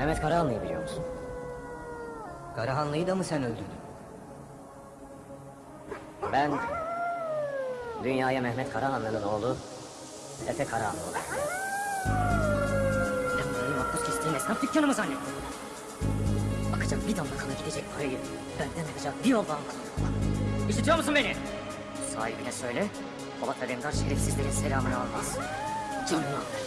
Mehmet Karahanlı'yı biliyor musun? Karahanlı'yı da mı sen öldürdün? Ben dünyaya Mehmet Karahanlı'nın oğlu Efe Karahanlı olarak. Ben burayı makbuz kestiğin esnaf dükkanı mı zannettin? Akacak bir damla kana gidecek parayı benden alacak bir yol almadım. İşitiyor musun beni? Sahibine söyle, Polat Alemdar şerefsizlerin selamını almaz. Canını alır.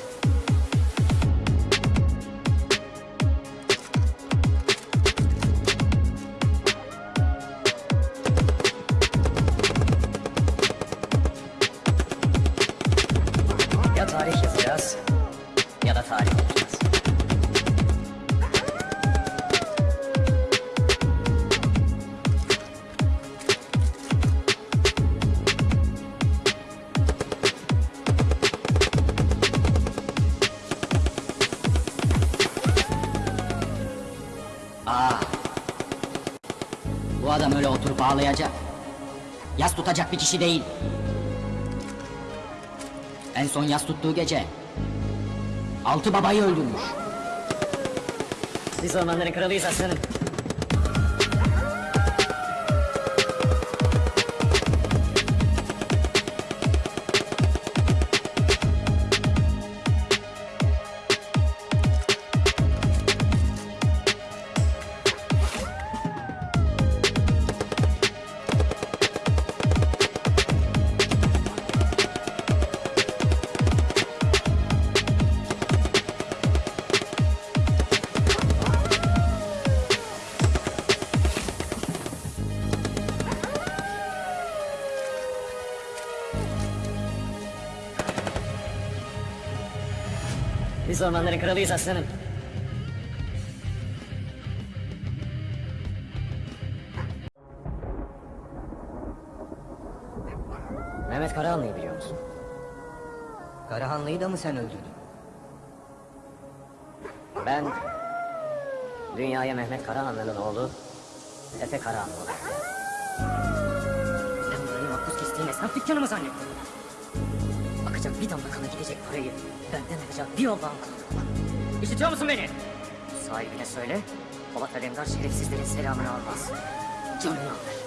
Yazacağız ya da tarih okuyacağız. Aa. Bu adam öyle oturup ağlayacak. Yas tutacak bir kişi değil. En son yas tuttuğu gece altı babayı öldürmüş. Biz ormanların kralıyız aslanım. Biz ormanların kralıyız aslanım. Mehmet Karahanlı'yı biliyor musun? Karahanlı'yı da mı sen öldürdün? Ben dünyaya Mehmet Karahanlı'nın oğlu Efe Karahanlı olarak. Ben burayı makbuz kestiğin esnaf dükkanı mı zannettin? Akacak bir damla kana gidecek parayı benden alacak bir yol almadım. İşitiyor musun beni? Sahibine söyle, Polat Alemdar şerefsizlerin selamını almaz. Canını alır.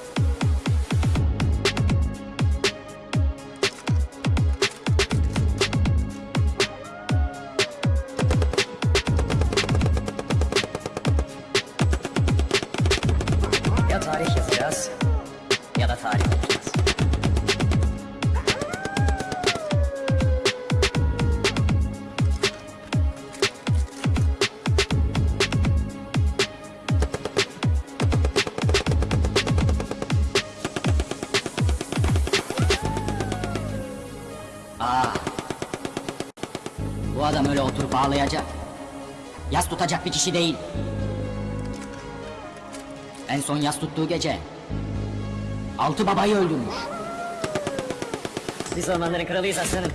Adam öyle oturup ağlayacak. Yas tutacak bir kişi değil. En son yas tuttuğu gece altı babayı öldürmüş. Biz ormanların kralıyız aslanım.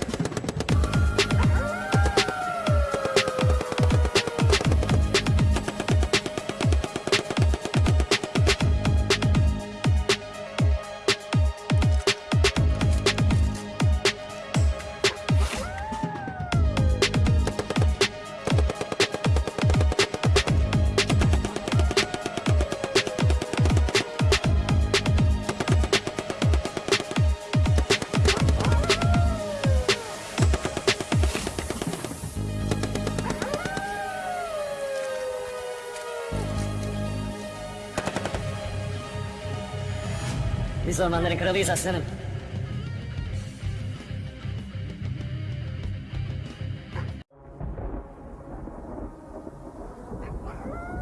Biz ormanların kralıyız aslanım.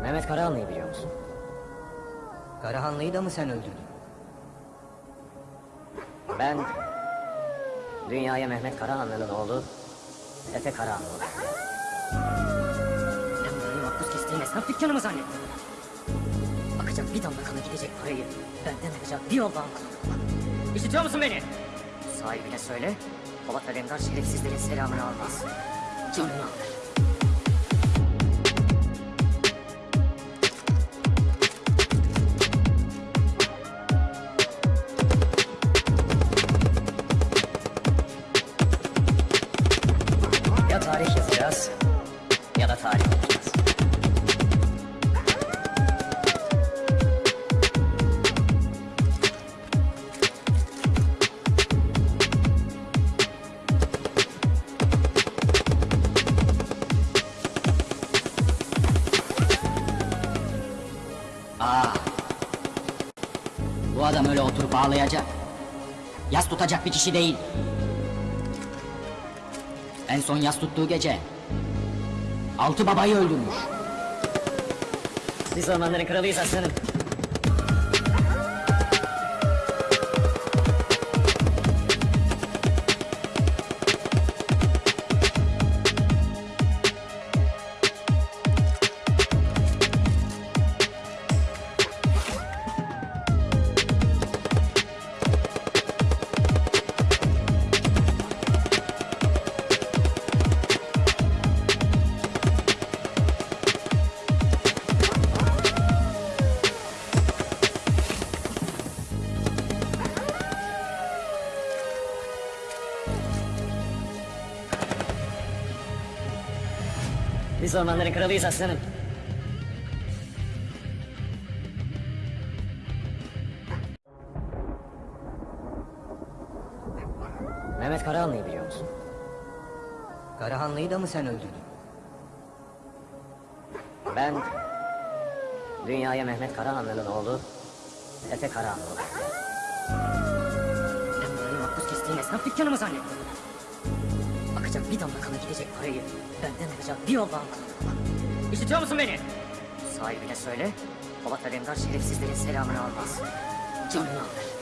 Mehmet Karahanlı'yı biliyor musun? Karahanlı'yı da mı sen öldürdün? Ben dünyaya Mehmet Karahanlı'nın oğlu Efe Karahanlı olarak. Ben burayı makbuz kestiğin esnaf dükkanı mı zannettin? Akacak bir damla kana gidecek parayı benden alacak bir yol almadım. İşitiyor musun beni? Sahibine söyle, Polat Alemdar şerefsizlerin selamını almaz. Canını alır. Ya tarih yazacağız ya da tarih oturup ağlayacak. Yas tutacak bir kişi değil. En son yas tuttuğu gece altı babayı öldürmüş. Biz ormanların kralıyız aslanım. Biz ormanların kralıyız aslanım. Mehmet Karahanlı'yı biliyor musun? Karahanlı'yı da mı sen öldürdün? Ben dünyaya Mehmet Karahanlı'nın oğlu Efe Karahanlı oldum. Ben burayı makbuz kestiğin esnaf dükkanı mı zannettin? Bir damla kana gidecek parayı benden alacak bir Allah'ın kulu. İşitiyor musun beni? Sahibine söyle, Polat Alemdar şerefsizlerin selamını almaz. Canını alır.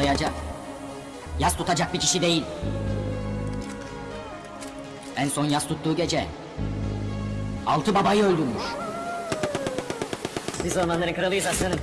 Ağlayacak. Yas tutacak bir kişi değil. En son yas tuttuğu gece altı babayı öldürmüş. Biz ormanların kralıyız aslanım.